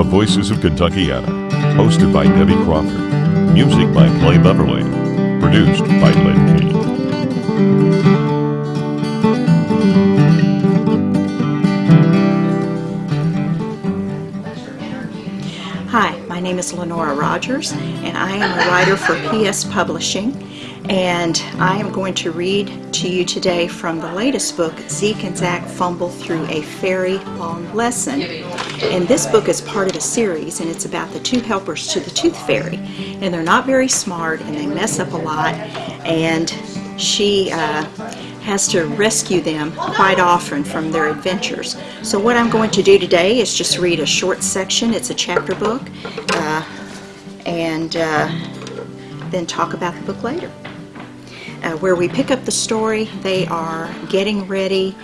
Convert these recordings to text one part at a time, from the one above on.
The Voices of Kentuckiana, hosted by Debbie Crawford. Music by Clay Beverly. Produced by Lynn King. Hi, my name is Lenora Rogers, and I am a writer for PS Publishing. And I am going to read to you today from the latest book, Zeke and Zach Fumble Through a Very Long Lesson. And this book is part of a series, and it's about the two helpers to the Tooth Fairy. And they're not very smart, and they mess up a lot. And she uh, has to rescue them quite often from their adventures. So what I'm going to do today is just read a short section. It's a chapter book, uh, and uh, then talk about the book later. Uh, where we pick up the story, they are getting ready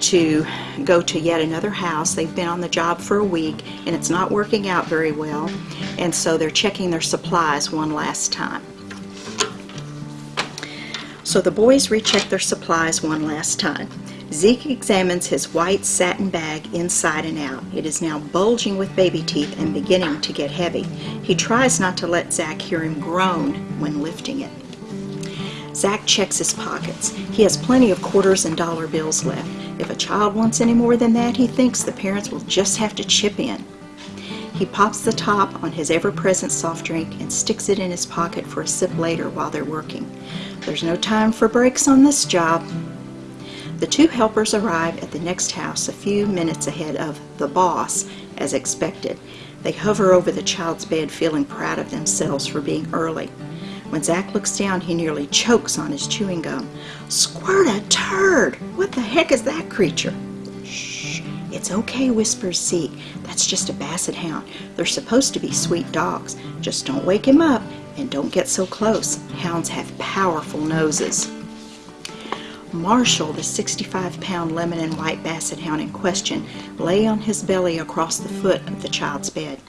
to go to yet another house. They've been on the job for a week and it's not working out very well, and so they're checking their supplies one last time. So the boys recheck their supplies one last time. Zeke examines his white satin bag inside and out. It is now bulging with baby teeth and beginning to get heavy. He tries not to let Zach hear him groan when lifting it. Zach checks his pockets. He has plenty of quarters and dollar bills left. If a child wants any more than that, he thinks the parents will just have to chip in. He pops the top on his ever-present soft drink and sticks it in his pocket for a sip later while they're working. There's no time for breaks on this job. The two helpers arrive at the next house a few minutes ahead of the boss, as expected. They hover over the child's bed, feeling proud of themselves for being early. When Zach looks down, he nearly chokes on his chewing gum. Squirt a turd! What the heck is that creature? Shh, it's okay, whispers Zeke. That's just a basset hound. They're supposed to be sweet dogs. Just don't wake him up and don't get so close. Hounds have powerful noses. Marshall, the 65 pound lemon and white basset hound in question, lay on his belly across the foot of the child's bed.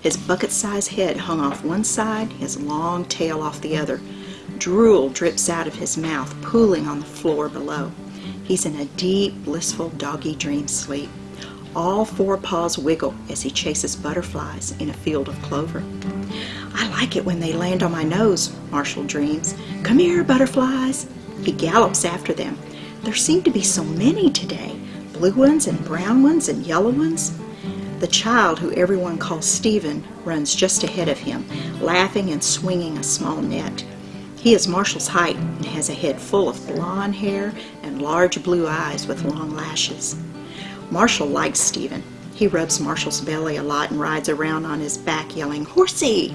His bucket sized head hung off one side, his long tail off the other. Drool drips out of his mouth, pooling on the floor below. He's in a deep, blissful doggy dream sleep. All four paws wiggle as he chases butterflies in a field of clover. I like it when they land on my nose, Marshall dreams. Come here, butterflies. He gallops after them. There seem to be so many today blue ones and brown ones and yellow ones. The child, who everyone calls Stephen, runs just ahead of him, laughing and swinging a small net. He is Marshall's height and has a head full of blonde hair and large blue eyes with long lashes. Marshall likes Stephen. He rubs Marshall's belly a lot and rides around on his back yelling, Horsey!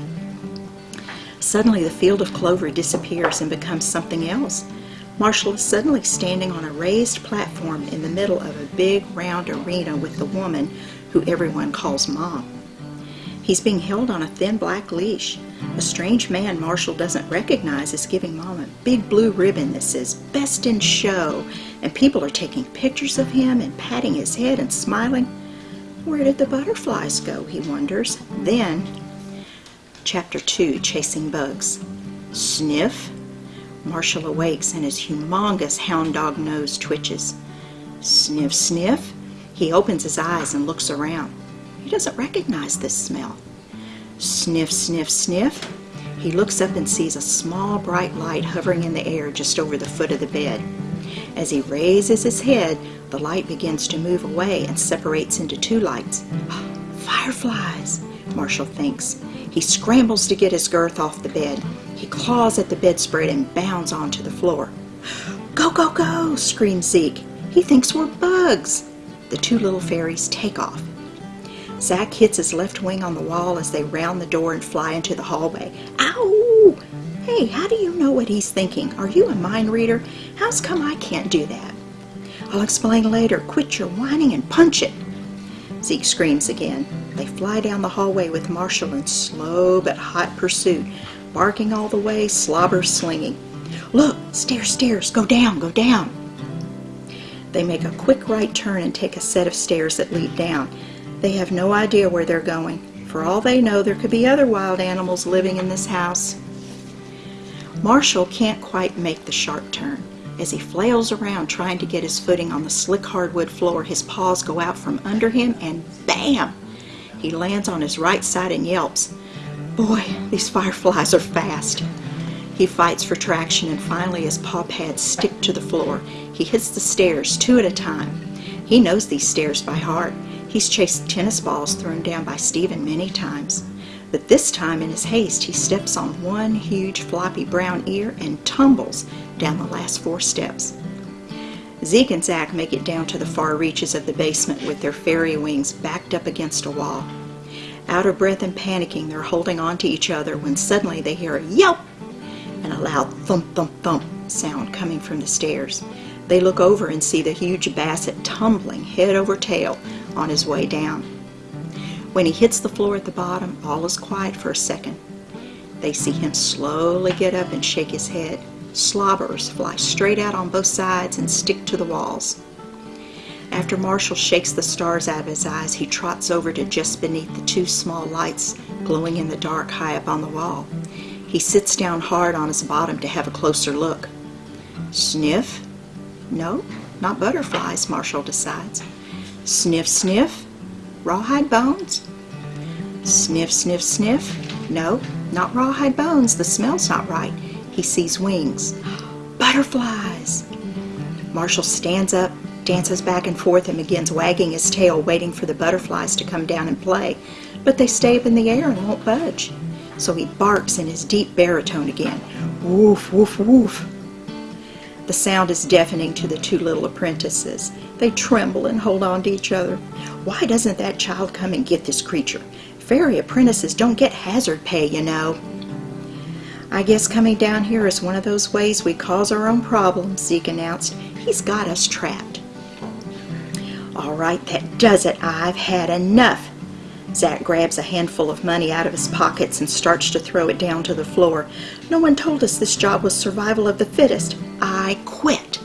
Suddenly the field of clover disappears and becomes something else. Marshall is suddenly standing on a raised platform in the middle of a big round arena with the woman who everyone calls Mom. He's being held on a thin black leash. A strange man Marshall doesn't recognize is giving Mom a big blue ribbon that says Best in Show, and people are taking pictures of him and patting his head and smiling. Where did the butterflies go, he wonders. Then, Chapter 2 Chasing Bugs. Sniff. Marshall awakes and his humongous hound dog nose twitches. Sniff, sniff. He opens his eyes and looks around. He doesn't recognize this smell. Sniff, sniff, sniff. He looks up and sees a small bright light hovering in the air just over the foot of the bed. As he raises his head, the light begins to move away and separates into two lights. Fireflies, Marshall thinks. He scrambles to get his girth off the bed. He claws at the bedspread and bounds onto the floor. Go, go, go, screams Zeke. He thinks we're bugs. The two little fairies take off. Zach hits his left wing on the wall as they round the door and fly into the hallway. Ow! Hey, how do you know what he's thinking? Are you a mind reader? How's come I can't do that? I'll explain later. Quit your whining and punch it. Zeke screams again. They fly down the hallway with Marshall in slow but hot pursuit, barking all the way, slobber slinging. Look, stairs, stairs, go down, go down. They make a quick right turn and take a set of stairs that lead down. They have no idea where they're going. For all they know, there could be other wild animals living in this house. Marshall can't quite make the sharp turn. As he flails around trying to get his footing on the slick hardwood floor, his paws go out from under him and bam! He lands on his right side and yelps. Boy, these fireflies are fast. He fights for traction and finally his paw pads stick to the floor. He hits the stairs two at a time. He knows these stairs by heart. He's chased tennis balls thrown down by Stephen many times. But this time, in his haste, he steps on one huge floppy brown ear and tumbles down the last four steps. Zeke and Zach make it down to the far reaches of the basement with their fairy wings backed up against a wall. Out of breath and panicking, they're holding on to each other when suddenly they hear a yelp and a loud thump thump thump sound coming from the stairs. They look over and see the huge basset tumbling head over tail on his way down. When he hits the floor at the bottom, all is quiet for a second. They see him slowly get up and shake his head. Slobbers fly straight out on both sides and stick to the walls. After Marshall shakes the stars out of his eyes, he trots over to just beneath the two small lights glowing in the dark high up on the wall. He sits down hard on his bottom to have a closer look. Sniff? No, not butterflies, Marshall decides. Sniff, sniff? Rawhide bones? Sniff, sniff, sniff? No, not rawhide bones. The smell's not right. He sees wings. Butterflies! Marshall stands up, dances back and forth, and begins wagging his tail, waiting for the butterflies to come down and play. But they stay up in the air and won't budge. So he barks in his deep baritone again. Woof, woof, woof. The sound is deafening to the two little apprentices. They tremble and hold on to each other. Why doesn't that child come and get this creature? Fairy apprentices don't get hazard pay, you know. I guess coming down here is one of those ways we cause our own problems, Zeke announced. He's got us trapped. All right, that does it. I've had enough. Zach grabs a handful of money out of his pockets and starts to throw it down to the floor. No one told us this job was survival of the fittest. I quit.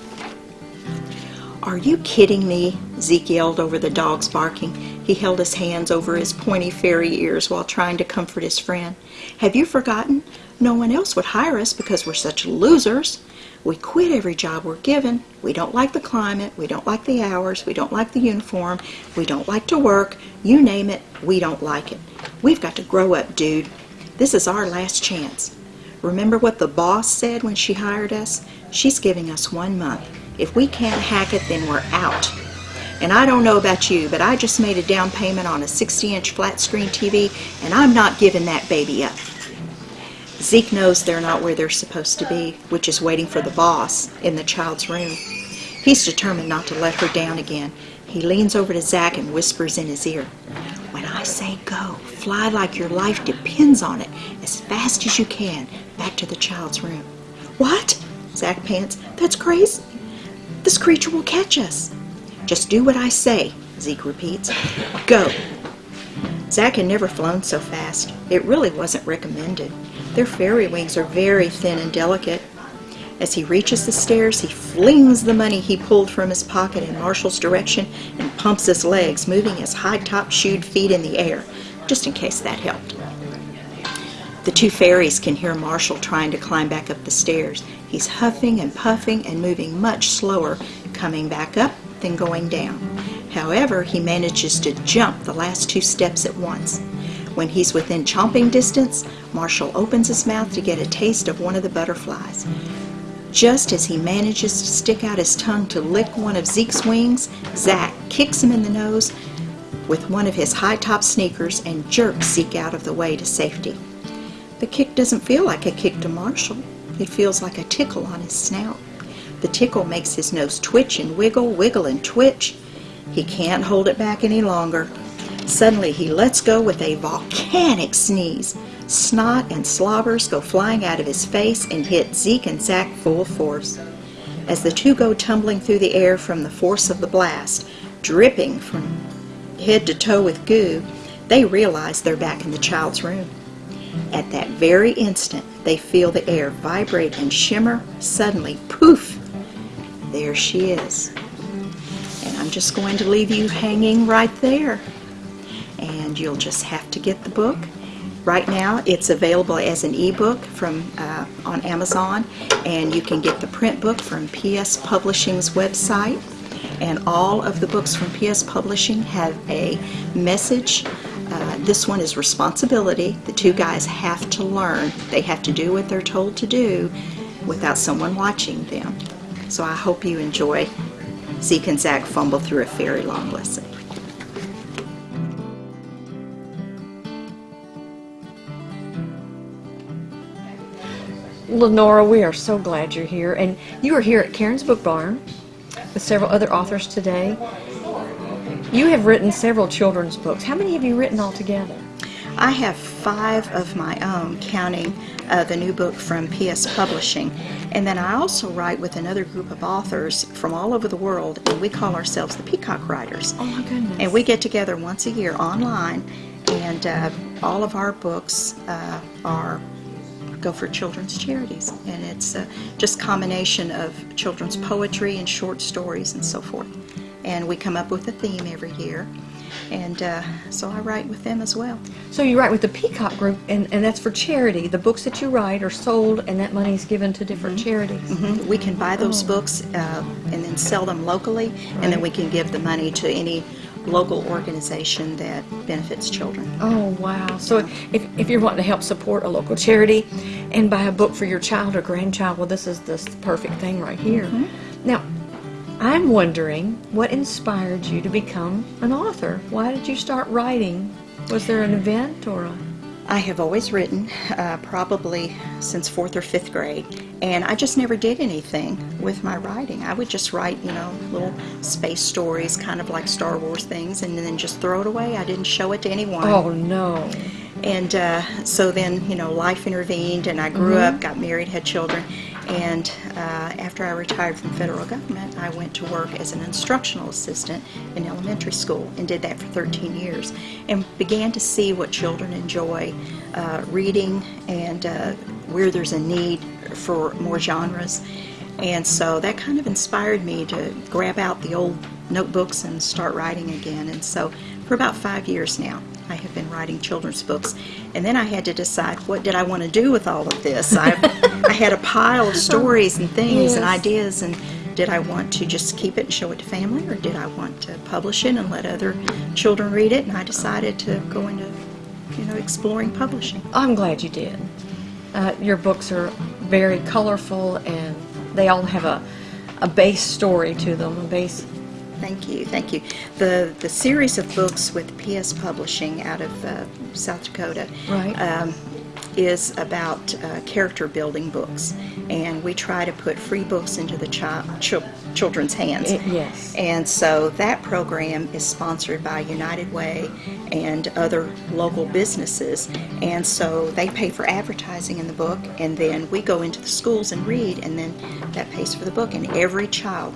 Are you kidding me? Zeke yelled over the dog's barking. He held his hands over his pointy fairy ears while trying to comfort his friend. Have you forgotten? No one else would hire us because we're such losers. We quit every job we're given. We don't like the climate. We don't like the hours. We don't like the uniform. We don't like to work. You name it, we don't like it. We've got to grow up, dude. This is our last chance. Remember what the boss said when she hired us? She's giving us one month. If we can't hack it, then we're out. And I don't know about you, but I just made a down payment on a 60 inch flat screen TV, and I'm not giving that baby up. Zeke knows they're not where they're supposed to be, which is waiting for the boss in the child's room. He's determined not to let her down again. He leans over to Zach and whispers in his ear, When I say go, fly like your life depends on it, as fast as you can, back to the child's room. What? Zach pants. That's crazy. This creature will catch us. Just do what I say, Zeke repeats. Go. Zach had never flown so fast. It really wasn't recommended. Their fairy wings are very thin and delicate. As he reaches the stairs, he flings the money he pulled from his pocket in Marshall's direction and pumps his legs, moving his high-top shoed feet in the air, just in case that helped. The two fairies can hear Marshall trying to climb back up the stairs. He's huffing and puffing and moving much slower, coming back up than going down. However, he manages to jump the last two steps at once. When he's within chomping distance, Marshall opens his mouth to get a taste of one of the butterflies. Just as he manages to stick out his tongue to lick one of Zeke's wings, Zach kicks him in the nose with one of his high-top sneakers and jerks Zeke out of the way to safety. The kick doesn't feel like a kick to Marshall. It feels like a tickle on his snout. The tickle makes his nose twitch and wiggle, wiggle and twitch. He can't hold it back any longer. Suddenly he lets go with a volcanic sneeze. Snot and slobbers go flying out of his face and hit Zeke and Zach full force. As the two go tumbling through the air from the force of the blast, dripping from head to toe with goo, they realize they're back in the child's room. At that very instant, they feel the air vibrate and shimmer. Suddenly, poof, there she is. And I'm just going to leave you hanging right there you'll just have to get the book. Right now, it's available as an ebook from uh, on Amazon, and you can get the print book from PS Publishing's website. And all of the books from PS Publishing have a message uh, this one is responsibility. The two guys have to learn. They have to do what they're told to do without someone watching them. So I hope you enjoy Zeke and Zach fumble through a very long lesson. Lenora, we are so glad you're here. And you are here at Karen's Book Barn with several other authors today. You have written several children's books. How many have you written altogether? I have five of my own, counting uh, the new book from PS Publishing. And then I also write with another group of authors from all over the world, and we call ourselves the Peacock Writers. Oh my goodness. And we get together once a year online, and uh, all of our books uh, are go for children's charities, and it's uh, just combination of children's poetry and short stories and so forth. And we come up with a theme every year, and uh, so I write with them as well. So you write with the Peacock Group, and, and that's for charity. The books that you write are sold, and that money is given to different charities. Mhm. We can buy those books uh, and then sell them locally, and then we can give the money to any local organization that benefits children. Oh, wow. So if, if you're wanting to help support a local charity and buy a book for your child or grandchild, well, this is the perfect thing right here. Mm-hmm. Now, I'm wondering what inspired you to become an author? Why did you start writing? Was there an event or a. I have always written, uh, probably since fourth or fifth grade, and I just never did anything with my writing. I would just write, you know, little space stories, kind of like Star Wars things, and then just throw it away. I didn't show it to anyone. Oh, no. And uh, so then, you know, life intervened, and I grew up, got married, had children, and uh, after I retired from federal government, I went to work as an instructional assistant in elementary school and did that for 13 years, and began to see what children enjoy uh, reading and uh, where there's a need for more genres. And so that kind of inspired me to grab out the old notebooks and start writing again. And so for about five years now, I have been writing children's books. And then I had to decide what did I want to do with all of this. I, I had a pile of stories and things and ideas, and did I want to just keep it and show it to family, or did I want to publish it and let other children read it? And I decided to go into, you know, exploring publishing. I'm glad you did. Uh, your books are very colorful and they all have a, a base story to them, a base. Thank you, thank you. The the series of books with PS Publishing out of uh, South Dakota Right. um, is about uh, character building books, and we try to put free books into the child chil- children's hands. It- yes. And so that program is sponsored by United Way and other local businesses, and so they pay for advertising in the book, and then we go into the schools and read, and then that pays for the book, and every child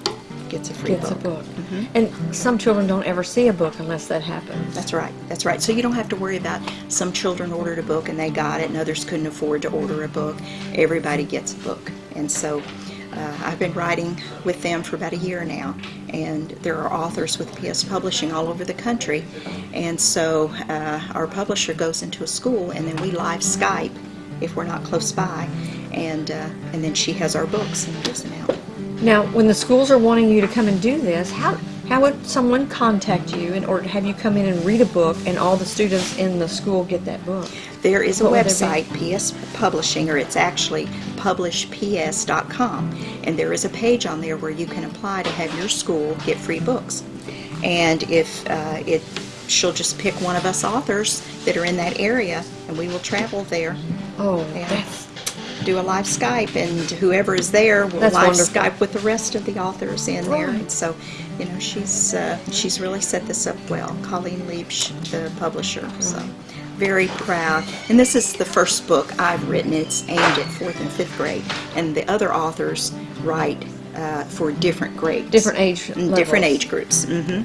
gets a free Gets a book. book. And some children don't ever see a book unless that happens. That's right. That's right. So you don't have to worry about some children ordered a book and they got it, and others couldn't afford to order a book. Everybody gets a book, and so uh, I've been writing with them for about a year now, and there are authors with PS Publishing all over the country, and so uh, our publisher goes into a school, and then we live Skype if we're not close by, and uh, and then she has our books and gives them out. Now, when the schools are wanting you to come and do this, how how would someone contact you in order to have you come in and read a book and all the students in the school get that book? There is a What would it be? website, PS Publishing, or it's actually publishps.com, and there is a page on there where you can apply to have your school get free books. And if uh, it, she'll just pick one of us authors that are in that area, and we will travel there, Oh, that's do a live Skype, and whoever is there will That's live wonderful. Skype with the rest of the authors in there. And so, you know, she's uh, she's really set this up well. Colleen Leibsch, the publisher. So, very proud. And this is the first book I've written. It's aimed at fourth and fifth grade, and the other authors write uh, for different grades, different age Mm, different age groups. hmm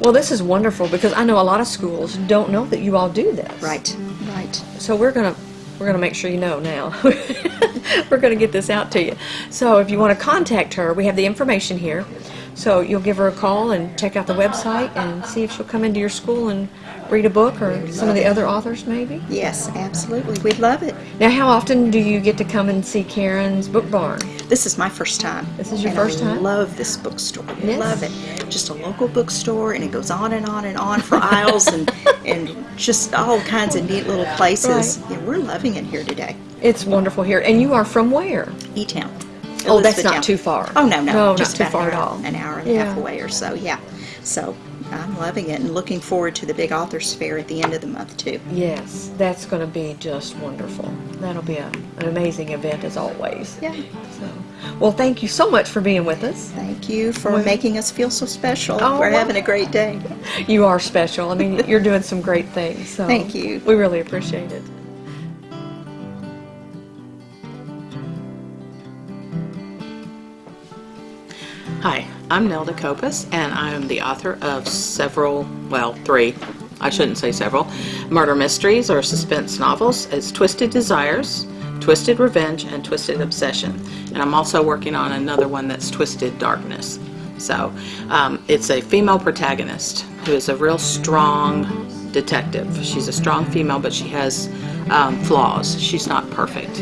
Well, this is wonderful because I know a lot of schools don't know that you all do this. Right, right. So we're gonna we're gonna make sure you know now. we're gonna get this out to you. So if you want to contact her, we have the information here. So you'll give her a call and check out the website and see if she'll come into your school and read a book or some of the other authors maybe. Yes, absolutely. We'd love it. Now, how often do you get to come and see Karen's book barn? This is my first time. This is your and first I time? I love this bookstore. I Yes. love it. Just a local bookstore, and it goes on and on and on for aisles and and just all kinds of neat little places. Right. Yeah, we're loving it here today. It's wonderful here. And you are from where? E Town. Oh, that's not too far. Oh no, no, No, just not too far at all. An hour and a Yeah. half away or so. Yeah. So I'm loving it and looking forward to the big authors fair at the end of the month too. Yes, that's going to be just wonderful. That'll be a, an amazing event as always. Yeah. So, well, thank you so much for being with us. Thank you for Well- making us feel so special. Oh, We're well. having a great day. You are special. I mean, you're doing some great things. So Thank you. We really appreciate it. Hi, I'm Nelda Copas, and I am the author of several, well, three, I shouldn't say several, murder mysteries or suspense novels. It's Twisted Desires, Twisted Revenge, and Twisted Obsession. And I'm also working on another one that's Twisted Darkness. So um, it's a female protagonist who is a real strong detective. She's a strong female, but she has um, flaws. She's not perfect.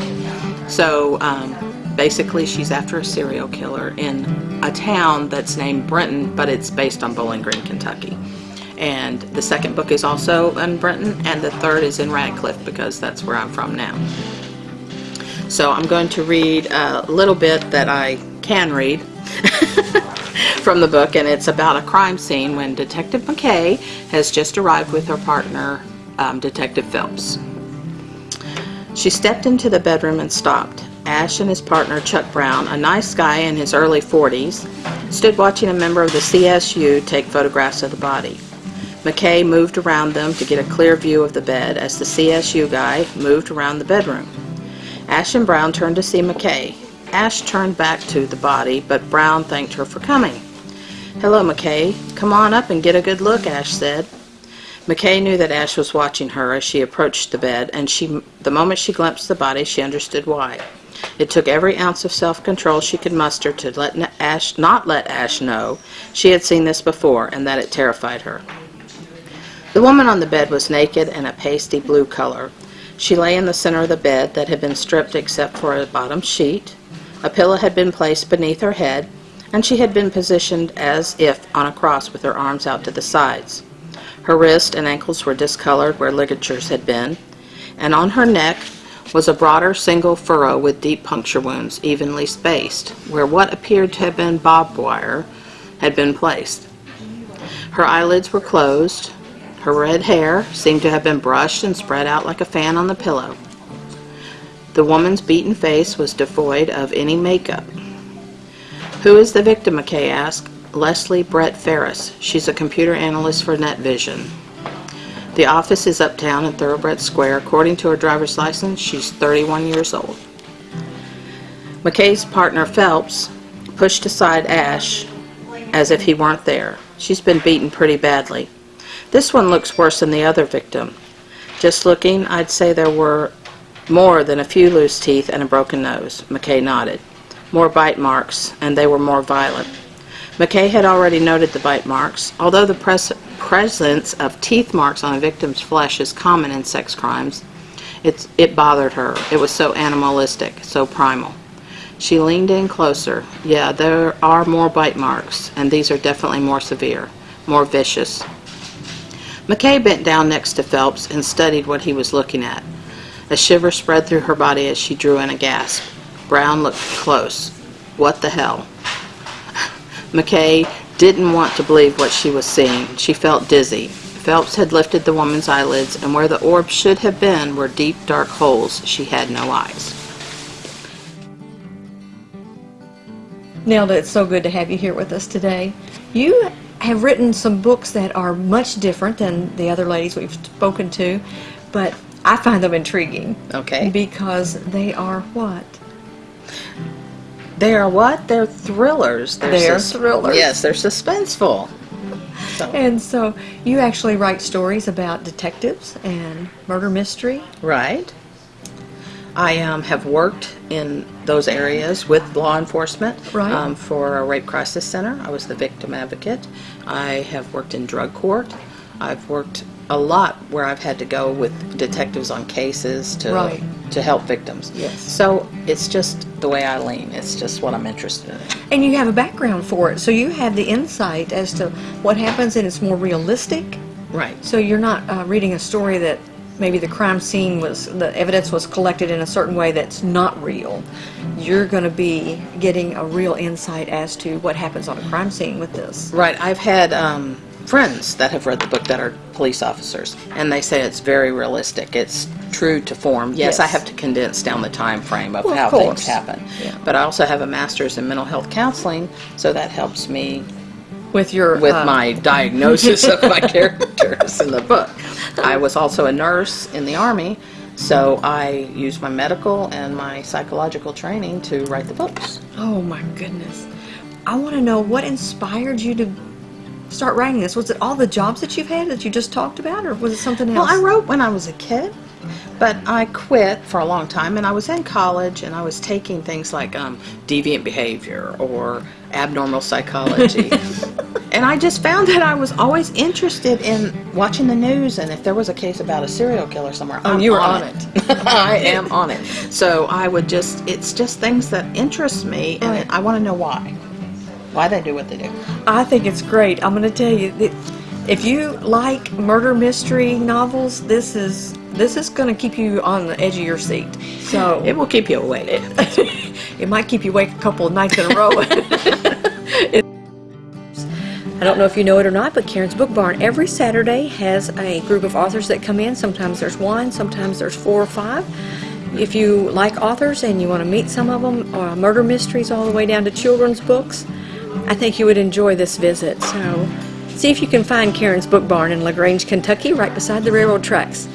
So um, basically, she's after a serial killer in a town that's named Brenton, but it's based on Bowling Green, Kentucky. And the second book is also in Brenton, and the third is in Radcliff because that's where I'm from now. So I'm going to read a little bit that I can read from the book, and it's about a crime scene when Detective McKay has just arrived with her partner, um, Detective Phelps. She stepped into the bedroom and stopped. Ash and his partner, Chuck Brown, a nice guy in his early 40s, stood watching a member of the CSU take photographs of the body. McKay moved around them to get a clear view of the bed as the CSU guy moved around the bedroom. Ash and Brown turned to see McKay. Ash turned back to the body, but Brown thanked her for coming. Hello, McKay. Come on up and get a good look, Ash said. McKay knew that Ash was watching her as she approached the bed, and she, the moment she glimpsed the body, she understood why. It took every ounce of self-control she could muster to let Ash, not let Ash know she had seen this before, and that it terrified her. The woman on the bed was naked and a pasty blue color. She lay in the center of the bed that had been stripped except for a bottom sheet. A pillow had been placed beneath her head, and she had been positioned as if on a cross with her arms out to the sides. Her wrists and ankles were discolored where ligatures had been, and on her neck was a broader single furrow with deep puncture wounds, evenly spaced, where what appeared to have been barbed wire had been placed. Her eyelids were closed. Her red hair seemed to have been brushed and spread out like a fan on the pillow. The woman's beaten face was devoid of any makeup. Who is the victim? McKay asked. Leslie Brett Ferris. She's a computer analyst for NetVision. The office is uptown in Thoroughbred Square. According to her driver's license, she's 31 years old. McKay's partner Phelps pushed aside Ash as if he weren't there. She's been beaten pretty badly. This one looks worse than the other victim. Just looking, I'd say there were more than a few loose teeth and a broken nose. McKay nodded. More bite marks, and they were more violent. McKay had already noted the bite marks. Although the pres- presence of teeth marks on a victim's flesh is common in sex crimes, it's, it bothered her. It was so animalistic, so primal. She leaned in closer. Yeah, there are more bite marks, and these are definitely more severe, more vicious. McKay bent down next to Phelps and studied what he was looking at. A shiver spread through her body as she drew in a gasp. Brown looked close. What the hell? McKay didn't want to believe what she was seeing. She felt dizzy. Phelps had lifted the woman's eyelids, and where the orb should have been were deep, dark holes. She had no eyes. Nelda, it's so good to have you here with us today. You have written some books that are much different than the other ladies we've spoken to, but I find them intriguing. Okay. Because they are what? They are what? They're thrillers. They're thrillers. Yes, they're suspenseful. And so you actually write stories about detectives and murder mystery. Right. I um, have worked in those areas with law enforcement Right. um, for a rape crisis center. I was the victim advocate. I have worked in drug court. I've worked a lot where I've had to go with detectives on cases to Right. to help victims. Yes. So it's just the way I lean. It's just what I'm interested in. And you have a background for it, so you have the insight as to what happens, and it's more realistic. Right. So you're not uh, reading a story that maybe the crime scene was, the evidence was collected in a certain way that's not real. You're going to be getting a real insight as to what happens on a crime scene with this. Right. I've had um, friends that have read the book that are police officers, and they say it's very realistic. It's true to form. Yes, Yes. I have to condense down the time frame of Well, how course. things happen. Yeah. But I also have a master's in mental health counseling, so that helps me With your with uh, my diagnosis of my characters in the book. I was also a nurse in the army, so I used my medical and my psychological training to write the books. Oh my goodness. I want to know what inspired you to start writing this. Was it all the jobs that you've had that you just talked about, or was it something else? Well? I wrote when I was a kid, but I quit for a long time, and I was in college, and I was taking things like um, deviant behavior or abnormal psychology. and I just found that I was always interested in watching the news, and if there was a case about a serial killer somewhere, Oh, I'm you were on, on it. I am on it. So I would just, it's just things that interest me, and Right. I want to know why. Why they do what they do. I think it's great. I'm going to tell you if you like murder mystery novels, this is this is going to keep you on the edge of your seat. So It will keep you awake. it might keep you awake a couple of nights in a row. It- I don't know if you know it or not, but Karen's Book Barn every Saturday has a group of authors that come in. Sometimes there's one, sometimes there's four or five. If you like authors and you want to meet some of them, uh, murder mysteries all the way down to children's books, I think you would enjoy this visit. So see if you can find Karen's Book Barn in LaGrange, Kentucky, right beside the railroad tracks.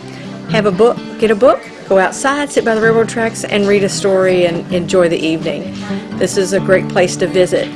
Have a book, get a book, go outside, sit by the railroad tracks, and read a story and enjoy the evening. This is a great place to visit.